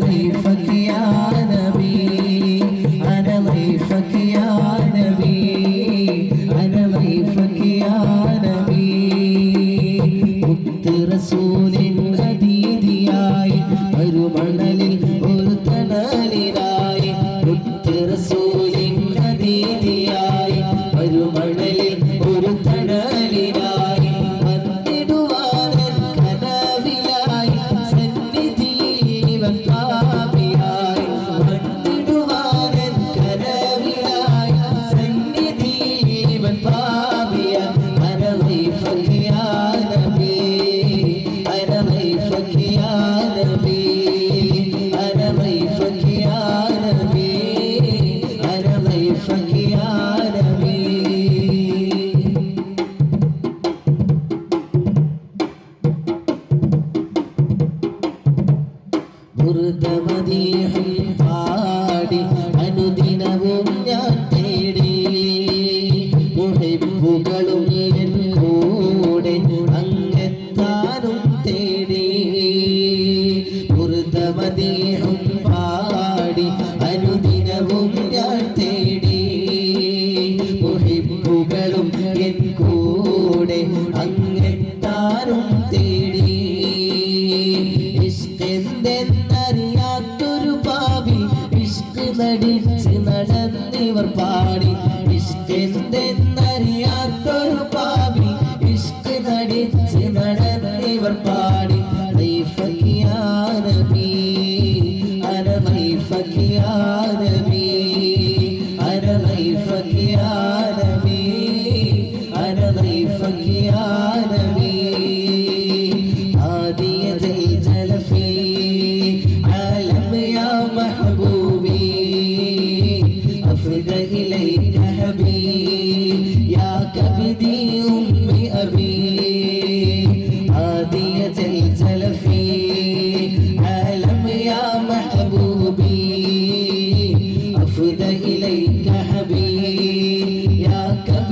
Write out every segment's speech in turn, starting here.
ضيفك يا نبي മൃതമദീഹിൽ പാടി നടന്നിവർ പാടി. ഇഷ്കെന്തെന്നറിയാത്തൊരു പാവി. ഇഷ്ക് നടിച്ച് നടന്നിവർ പാടി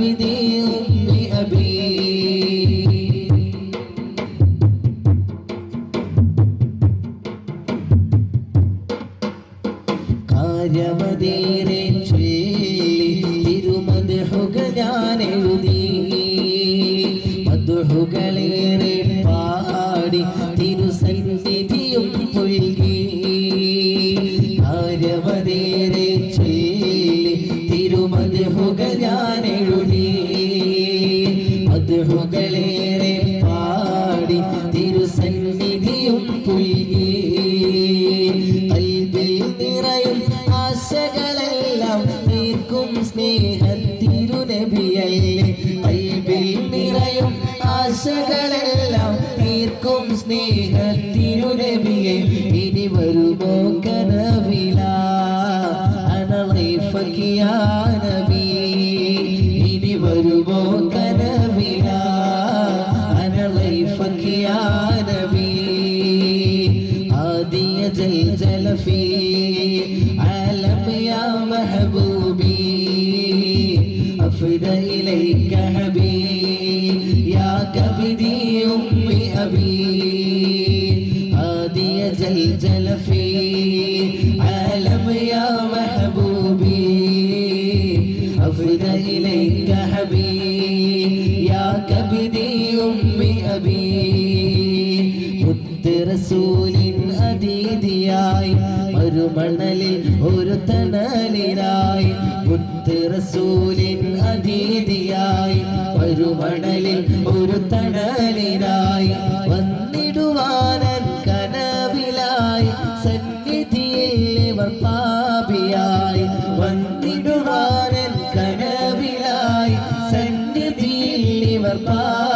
يا كبدي أمي أبي കാര്യമതേറെ ചൊല്ലി തിരുമതുഹുക ഞാൻ എഴുതി മധുഹുകളേറെ പാടി തിരുസന്നിധിയും പുൽകി കാര്യമതേറെ തീർക്കും സ്നേഹത്തിരുനബിയല്ലേ കൽബിൽ നിറയും ആശകളെല്ലാം തീർക്കും സ്നേഹത്തിരുനബിയെ ഇനി വരുമോ കനവില അനളൈഫക്കിയ നബി ഇനി വരുമോ കനവില അനളൈഫക്കിയ നബി هادية الجل في عالم يا محبوبي أفد إليك حبيب يا كبدي أمي أبي هادي زلزل في عالم يا محبوبي أفد إليك حبيب يا كبدي أمي أبي مت رسول റസൂലിൻ അതീതിയായി ഒരു മണലിൽ ഒരു തണലിനായി വന്നിടുവാനൻ കനവിലായി സന്നിധിയിൽ ഇവർ പാപിയായി വന്നിടുവാനൻ കനവിലായി സന്നിധിയിൽ ഇവർ പാപിയായി